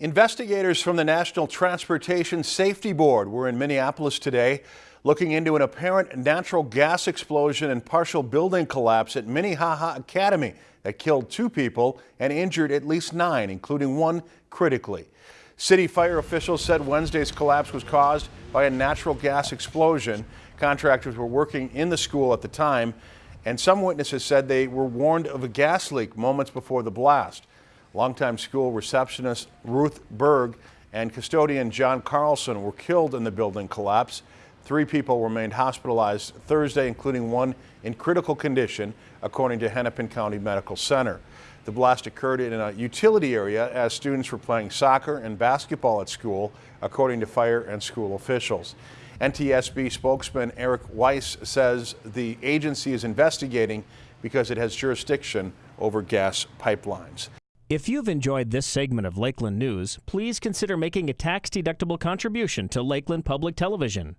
Investigators from the National Transportation Safety Board were in Minneapolis today looking into an apparent natural gas explosion and partial building collapse at Minnehaha Academy that killed two people and injured at least nine, including one critically. City fire officials said Wednesday's collapse was caused by a natural gas explosion. Contractors were working in the school at the time, and some witnesses said they were warned of a gas leak moments before the blast. Longtime school receptionist Ruth Berg and custodian John Carlson were killed in the building collapse. Three people remained hospitalized Thursday, including one in critical condition, according to Hennepin County Medical Center. The blast occurred in a utility area as students were playing soccer and basketball at school, according to fire and school officials. NTSB spokesman Eric Weiss says the agency is investigating because it has jurisdiction over gas pipelines. If you've enjoyed this segment of Lakeland News, please consider making a tax-deductible contribution to Lakeland Public Television.